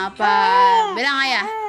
Apa? Bilang ayah.